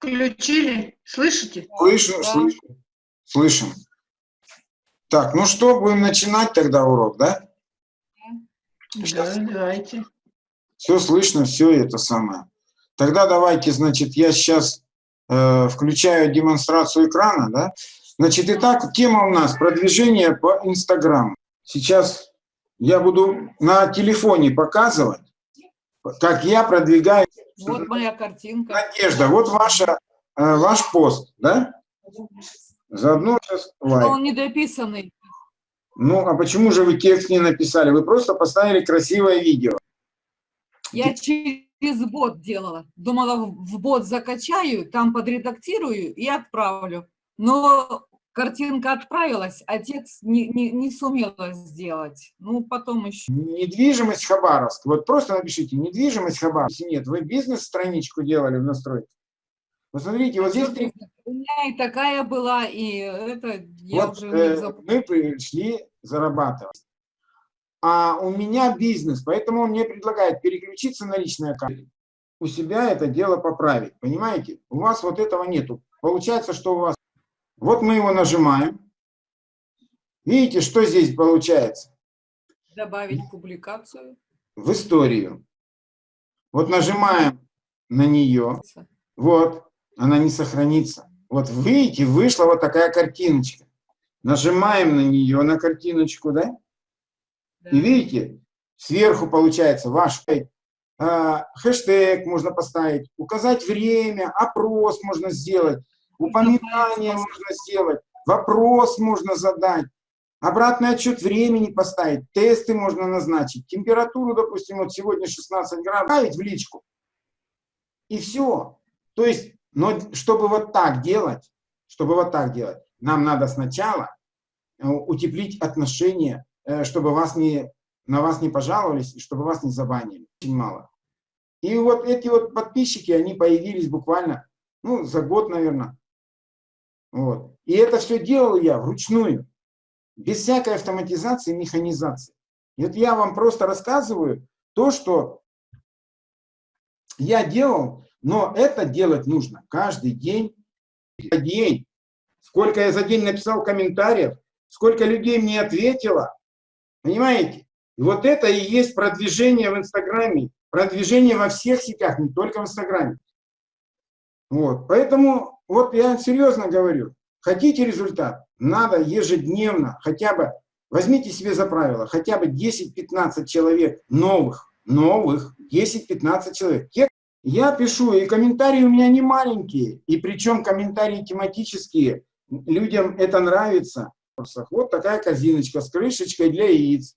Включили? Слышите? Слышу, Да. слышу. Слышим. Так, ну что, будем начинать тогда урок, да? Да, давайте. Все слышно, все это самое. Тогда давайте, значит, я сейчас э, включаю демонстрацию экрана, да? Значит, итак, тема у нас продвижение по Инстаграму. Сейчас я буду на телефоне показывать, как я продвигаю. Вот моя картинка. Надежда, вот ваша, э, ваш пост, да? Заодно сейчас лайк. он недописанный. Ну, а почему же вы текст не написали? Вы просто поставили красивое видео. Я через бот делала. Думала, в бот закачаю, там подредактирую и отправлю. Но картинка отправилась, а текст не, не, не сумела сделать. Ну, потом еще. Недвижимость Хабаровск. Вот просто напишите, недвижимость Хабаровск. Нет, вы бизнес-страничку делали в настройке. Посмотрите, вот здесь. У меня и такая была, и это я Вот уже э, мы пришли зарабатывать. А у меня бизнес, поэтому он мне предлагает переключиться на личный аккаунт. У себя это дело поправить, понимаете? У вас вот этого нету. Получается, что у вас... Вот мы его нажимаем. Видите, что здесь получается? Добавить публикацию. В историю. Вот нажимаем на нее. Вот, она не сохранится. Вот видите, вышла вот такая картиночка. Нажимаем на нее, на картиночку, да? Да. И видите, сверху получается ваш а, хэштег можно поставить, указать время, опрос можно сделать, упоминание можно сделать, вопрос можно задать, обратный отчет времени поставить, тесты можно назначить, температуру, допустим, вот сегодня 16 градусов, ставить в личку. И все. То есть, но чтобы вот так делать, чтобы вот так делать, нам надо сначала э, утеплить отношения, э, чтобы вас не, на вас не пожаловались, и чтобы вас не забанили. Очень мало. И вот эти вот подписчики, они появились буквально, ну, за год, наверное. Вот. И это все делал я вручную, без всякой автоматизации, механизации. И вот я вам просто рассказываю то, что я делал, но это делать нужно каждый день. день. Сколько я за день написал комментариев, сколько людей мне ответило. Понимаете? И вот это и есть продвижение в Инстаграме, продвижение во всех сетях, не только в Инстаграме. Вот. Поэтому вот я серьезно говорю, хотите результат, надо ежедневно, хотя бы, возьмите себе за правило, хотя бы 10-15 человек новых, новых, 10-15 человек. Те, я пишу, и комментарии у меня не маленькие, и причем комментарии тематические, людям это нравится. Вот такая корзиночка с крышечкой для яиц.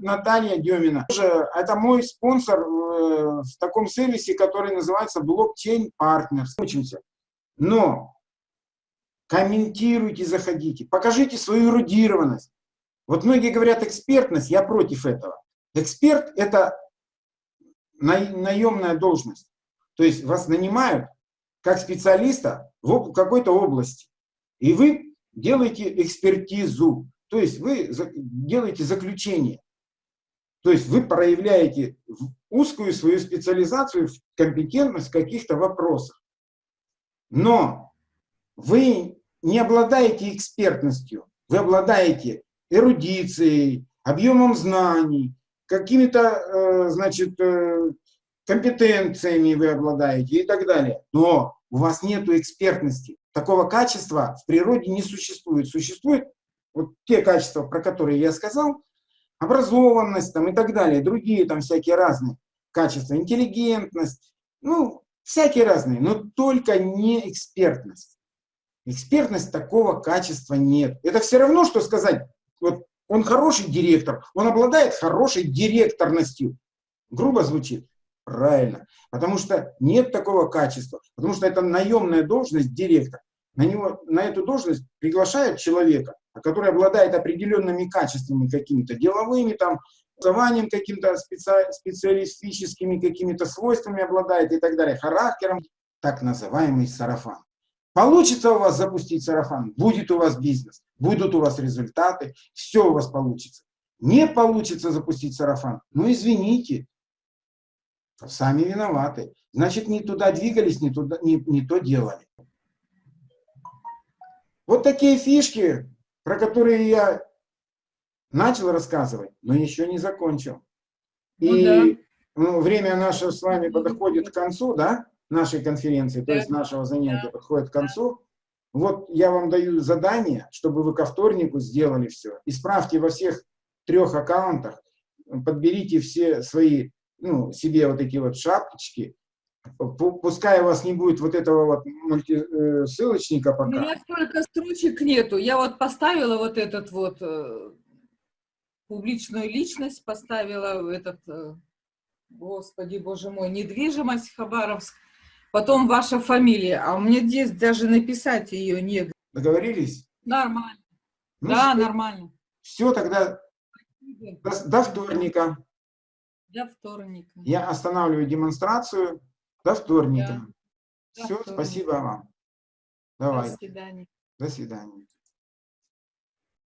Наталья Демина. Это мой спонсор э, в таком сервисе, который называется Blockchain Partners. Учимся. Но комментируйте, заходите, покажите свою эрудированность. Вот многие говорят экспертность, я против этого. Эксперт – это наемная должность. То есть вас нанимают как специалиста в какой-то области. И вы делаете экспертизу. То есть вы делаете заключение. То есть вы проявляете узкую свою специализацию, компетентность в каких-то вопросах. Но вы не обладаете экспертностью, вы обладаете эрудицией, объемом знаний, какими-то, э, значит, э, компетенциями вы обладаете и так далее. Но у вас нет экспертности. Такого качества в природе не существует. Существуют вот те качества, про которые я сказал, образованность там, и так далее, другие там всякие разные качества, интеллигентность, ну, всякие разные, но только не экспертность. Экспертность такого качества нет. Это все равно, что сказать, вот он хороший директор, он обладает хорошей директорностью. Грубо звучит. Правильно. Потому что нет такого качества. Потому что это наемная должность директор. На, него, на эту должность приглашают человека, который обладает определенными качествами какими-то деловыми, там, образованием каким-то специ, специалистическими какими-то свойствами обладает и так далее, характером, так называемый сарафан. Получится у вас запустить сарафан, будет у вас бизнес, будут у вас результаты, все у вас получится. Не получится запустить сарафан, ну извините, Сами виноваты. Значит, не туда двигались, не, туда, не, не то делали. Вот такие фишки, про которые я начал рассказывать, но еще не закончил. Ну И да. ну, время наше с вами подходит к концу, да, нашей конференции, то Да. есть нашего занятия подходит к концу. Вот я вам даю задание, чтобы вы ко вторнику сделали все. Исправьте во всех трех аккаунтах, подберите все свои, ну, себе вот такие вот шапочки. Пу- Пускай у вас не будет вот этого вот э, ссылочника У пока. меня столько строчек нету. Я вот поставила вот этот вот э, публичную личность, поставила этот, э, господи, боже мой, недвижимость Хабаровск, потом ваша фамилия, а у меня здесь даже написать ее негде. Договорились? Нормально. Ну, да, все, нормально. тогда до, до вторника. До вторника. Я останавливаю демонстрацию. До вторника. До Все, вторника. спасибо вам. До Давай, свидания. до свидания.